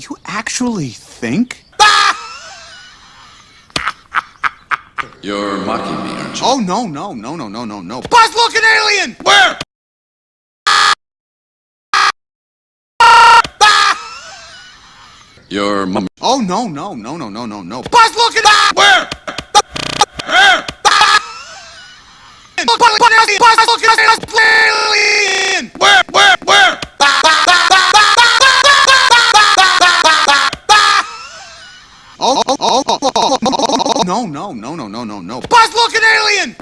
You actually think? You're mocking me, aren't you? Oh, no, no, no, no, no, no, no. Buzz, look, an alien! Where? Your mum. Oh, no, no, no, no, no, no, no. Buzz, look, an Where? Where? Buzz, look, an alien! Oh, oh, oh, oh, oh, oh, oh, oh, no, no, no, no, no, no, no. Buzz, look, an alien!